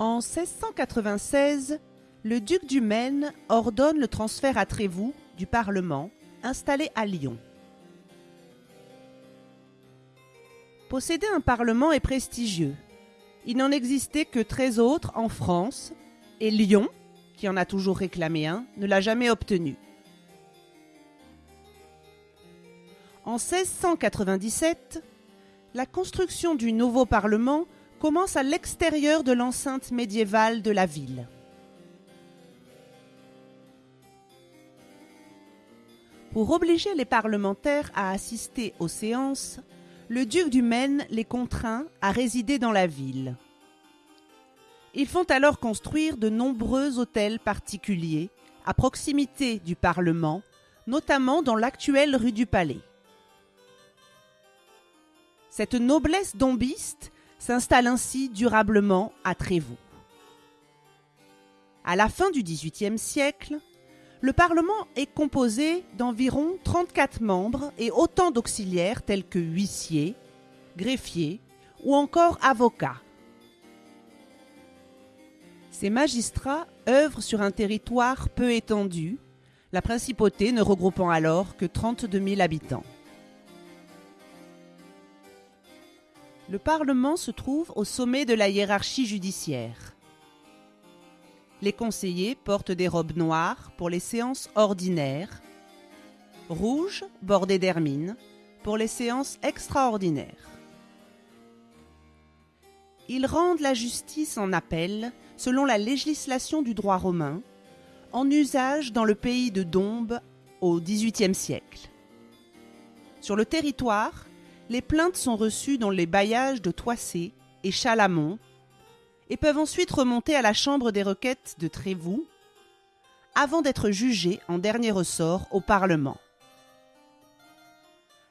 En 1696, le duc du Maine ordonne le transfert à Trévoux du Parlement, installé à Lyon. Posséder un Parlement est prestigieux. Il n'en existait que 13 autres en France, et Lyon, qui en a toujours réclamé un, ne l'a jamais obtenu. En 1697, la construction du nouveau Parlement commence à l'extérieur de l'enceinte médiévale de la ville. Pour obliger les parlementaires à assister aux séances, le duc du Maine les contraint à résider dans la ville. Ils font alors construire de nombreux hôtels particuliers à proximité du Parlement, notamment dans l'actuelle rue du Palais. Cette noblesse dombiste s'installe ainsi durablement à Trévoux. À la fin du XVIIIe siècle, le Parlement est composé d'environ 34 membres et autant d'auxiliaires tels que huissiers, greffiers ou encore avocats. Ces magistrats œuvrent sur un territoire peu étendu, la principauté ne regroupant alors que 32 000 habitants. Le Parlement se trouve au sommet de la hiérarchie judiciaire. Les conseillers portent des robes noires pour les séances ordinaires, rouges bordées d'hermine pour les séances extraordinaires. Ils rendent la justice en appel selon la législation du droit romain, en usage dans le pays de Dombes au XVIIIe siècle. Sur le territoire, les plaintes sont reçues dans les bailliages de Toissé et Chalamont et peuvent ensuite remonter à la Chambre des requêtes de Trévoux avant d'être jugées en dernier ressort au Parlement.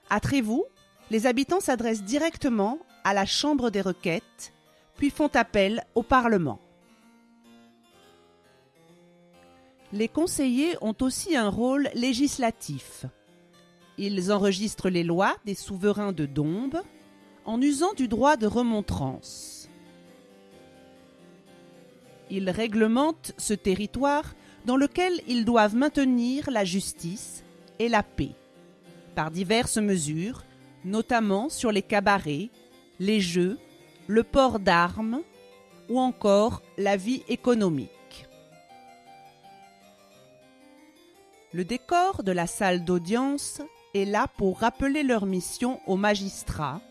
À Trévoux, les habitants s'adressent directement à la Chambre des requêtes, puis font appel au Parlement. Les conseillers ont aussi un rôle législatif. Ils enregistrent les lois des souverains de Dombes en usant du droit de remontrance. Ils réglementent ce territoire dans lequel ils doivent maintenir la justice et la paix, par diverses mesures, notamment sur les cabarets, les jeux, le port d'armes ou encore la vie économique. Le décor de la salle d'audience est là pour rappeler leur mission aux magistrats,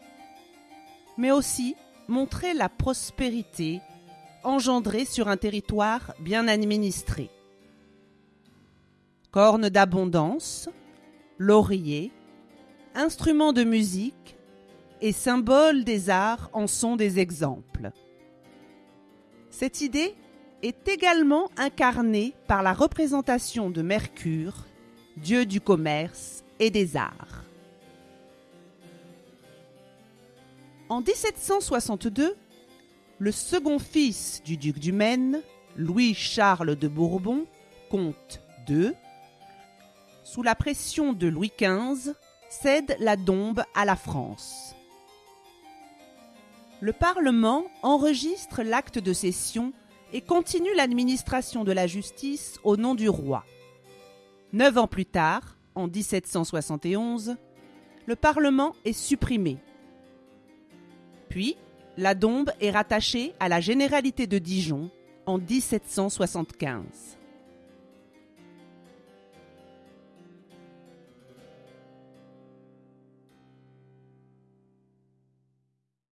mais aussi montrer la prospérité engendrée sur un territoire bien administré. Cornes d'abondance, lauriers, instruments de musique et symboles des arts en sont des exemples. Cette idée est également incarnée par la représentation de Mercure, dieu du commerce et des arts. En 1762, le second fils du duc du Maine, Louis-Charles de Bourbon, comte II, sous la pression de Louis XV, cède la Dombe à la France. Le Parlement enregistre l'acte de cession et continue l'administration de la justice au nom du roi. Neuf ans plus tard, en 1771, le Parlement est supprimé. Puis, la Dombe est rattachée à la Généralité de Dijon en 1775.